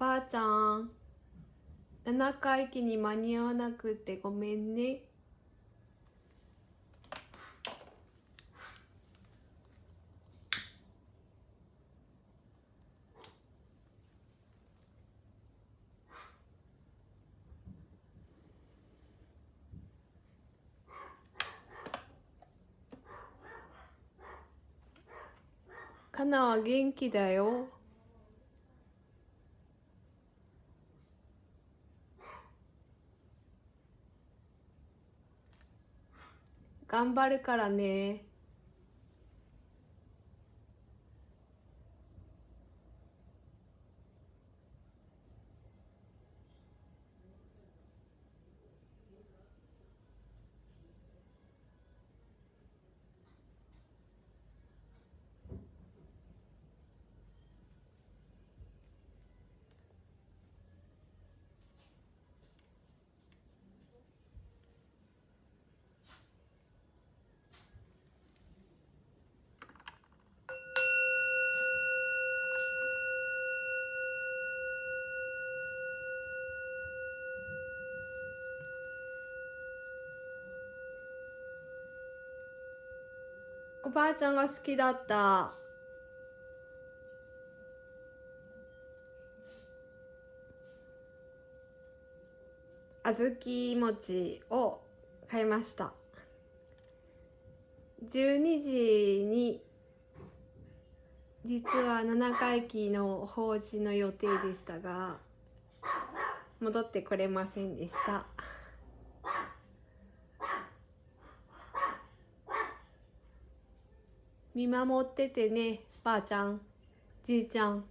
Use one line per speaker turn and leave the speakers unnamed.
ばあちゃん。7回忌に間に合わなくてごめんね。かなは元気だよ。頑張るからね。おばあちゃんが好きだった。小豆餅を買いました。12時に実は7回忌の法事の予定でしたが戻ってこれませんでした。見守っててねばあちゃんじいちゃん。